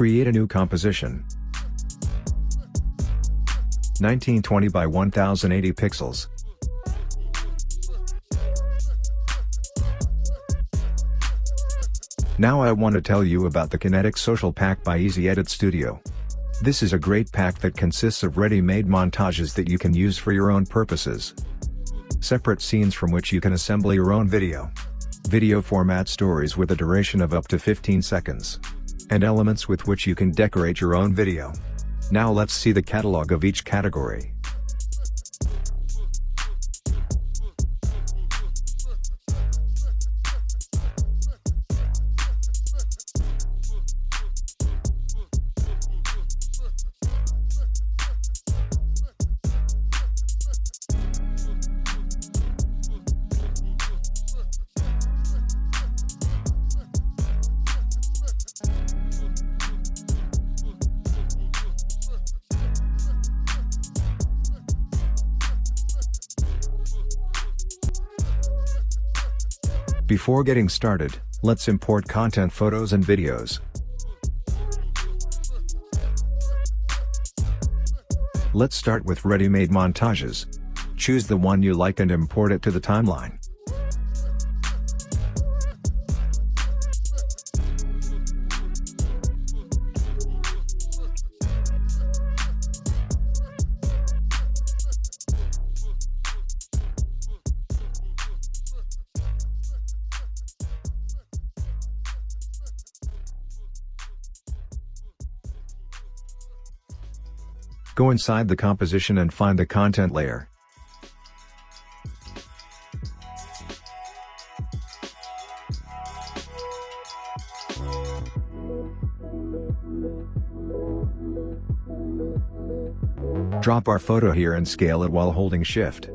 Create a new composition. 1920 by 1080 pixels. Now I want to tell you about the Kinetic Social Pack by Easy Edit Studio. This is a great pack that consists of ready-made montages that you can use for your own purposes. Separate scenes from which you can assemble your own video. Video format stories with a duration of up to 15 seconds. And elements with which you can decorate your own video. Now let's see the catalog of each category. Before getting started, let's import content photos and videos. Let's start with ready-made montages. Choose the one you like and import it to the timeline. Go inside the composition and find the content layer. Drop our photo here and scale it while holding shift.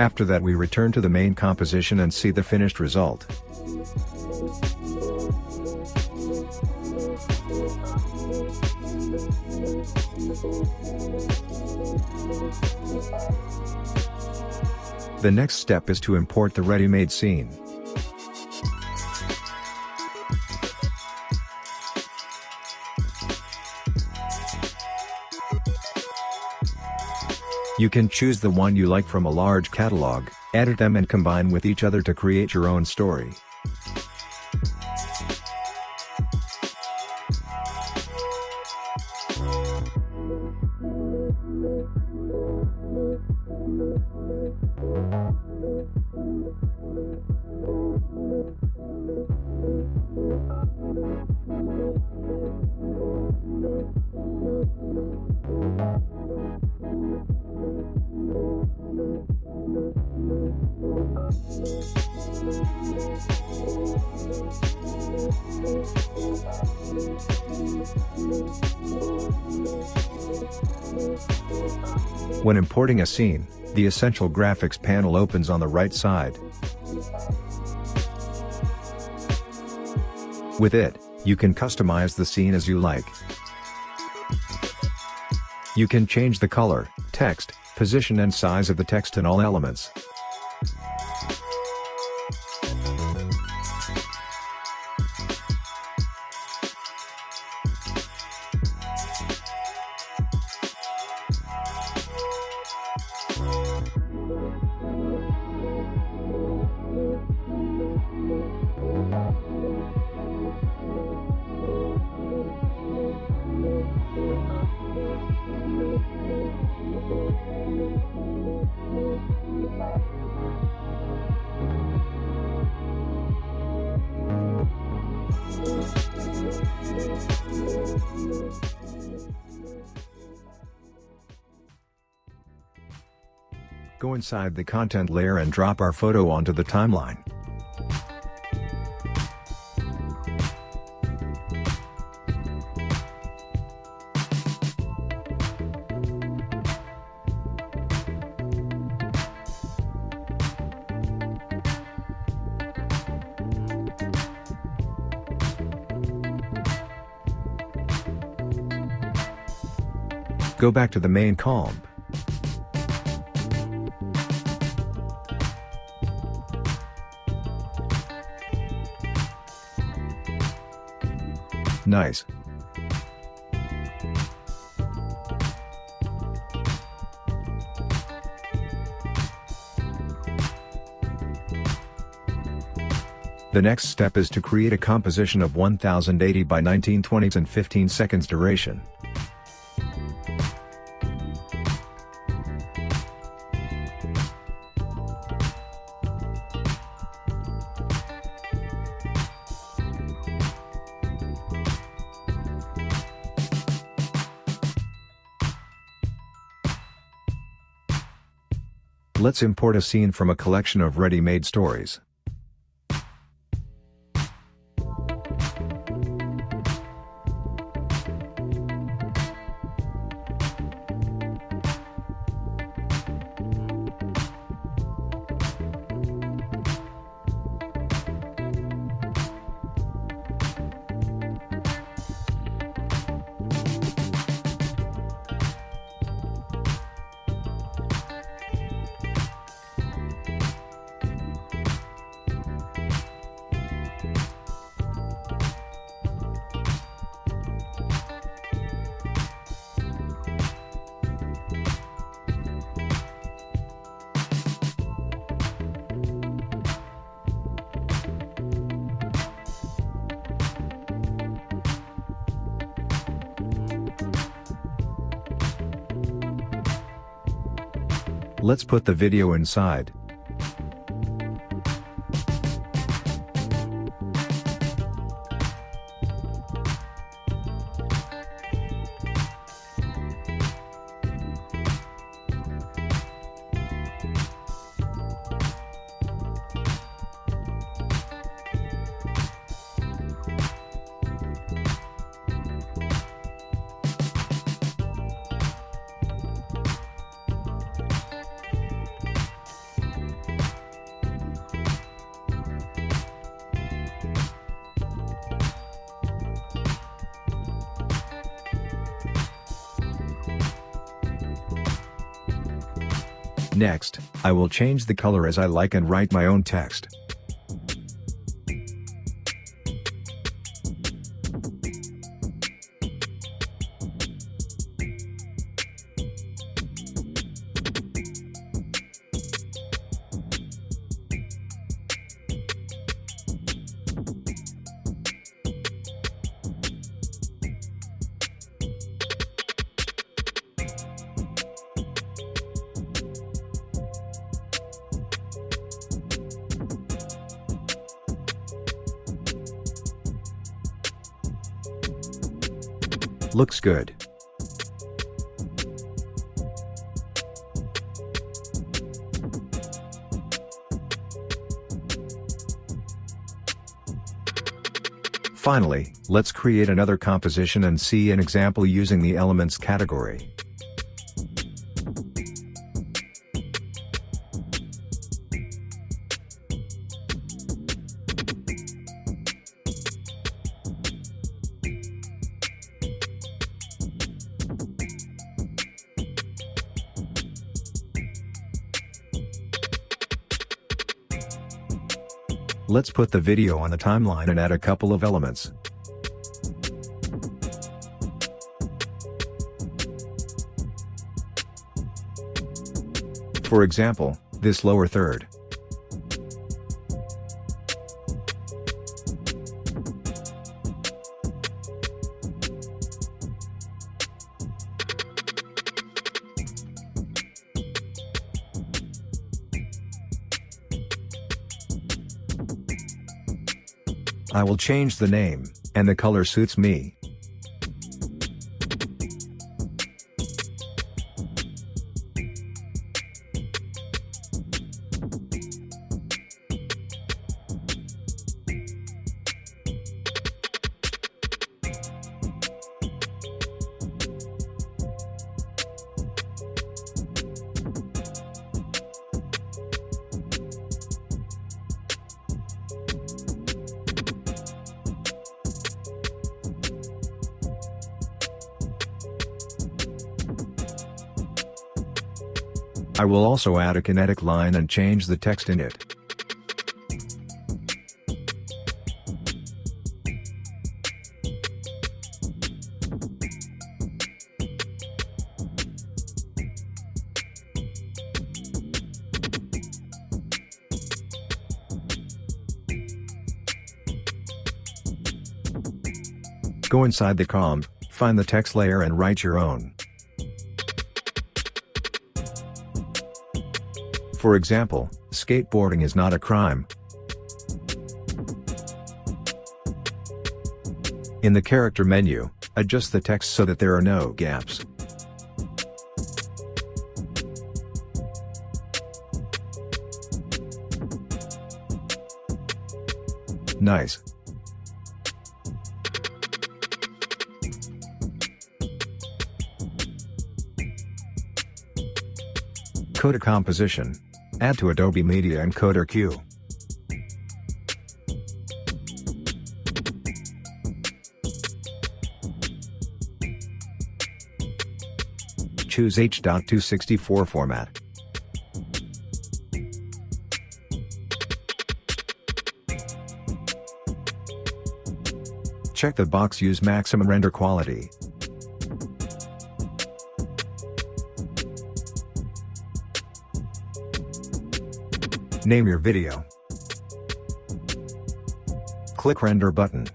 After that we return to the main composition and see the finished result. The next step is to import the ready-made scene. You can choose the one you like from a large catalog, edit them and combine with each other to create your own story. When importing a scene, the Essential Graphics panel opens on the right side. With it, you can customize the scene as you like. You can change the color, text, position and size of the text and all elements. go inside the content layer and drop our photo onto the timeline. Go back to the main comp Nice. The next step is to create a composition of 1080 by 1920s and 15 seconds duration. Let's import a scene from a collection of ready-made stories. Let's put the video inside. Next, I will change the color as I like and write my own text. Looks good. Finally, let's create another composition and see an example using the Elements category. Let's put the video on the timeline and add a couple of elements. For example, this lower third. I will change the name, and the color suits me. I will also add a kinetic line and change the text in it. Go inside the comp, find the text layer and write your own. For example, skateboarding is not a crime. In the character menu, adjust the text so that there are no gaps. Nice. Coda composition. Add to Adobe Media Encoder Queue. Choose H.264 format. Check the box Use maximum render quality. Name your video. Click Render button.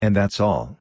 And that's all.